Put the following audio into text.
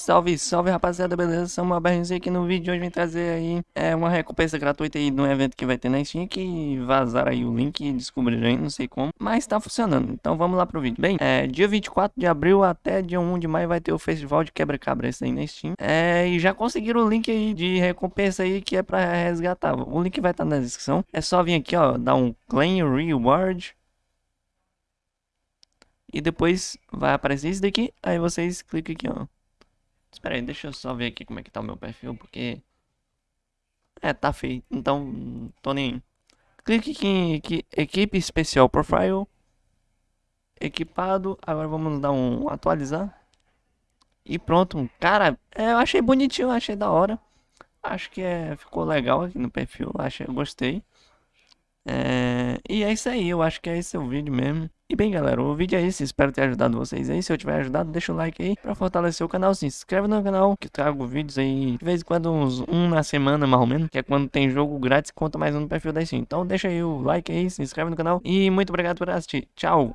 Salve, salve rapaziada, beleza? Sou uma BRZ aqui no vídeo de hoje vem trazer aí é, uma recompensa gratuita aí de um evento que vai ter na Steam que vazaram aí o link e descobriram aí, não sei como, mas tá funcionando. Então vamos lá pro vídeo. Bem, é, dia 24 de abril até dia 1 de maio vai ter o festival de quebra-cabra esse aí na Steam. É, e já conseguiram o link aí de recompensa aí que é pra resgatar. O link vai estar tá na descrição. É só vir aqui, ó, dar um claim reward. E depois vai aparecer isso daqui, aí vocês clicam aqui, ó. Espera aí, deixa eu só ver aqui como é que tá o meu perfil, porque... É, tá feio, então tô nem... Clique aqui em aqui, equipe especial profile. Equipado, agora vamos dar um atualizar. E pronto, cara, é, eu achei bonitinho, achei da hora. Acho que é, ficou legal aqui no perfil, eu gostei. É, e é isso aí, eu acho que é esse o vídeo mesmo. E bem galera, o vídeo é esse, espero ter ajudado vocês aí, se eu tiver ajudado deixa o like aí pra fortalecer o canal, se inscreve no canal que eu trago vídeos aí de vez em quando uns um na semana mais ou menos, que é quando tem jogo grátis conta mais um no perfil da Steam. Então deixa aí o like aí, se inscreve no canal e muito obrigado por assistir, tchau!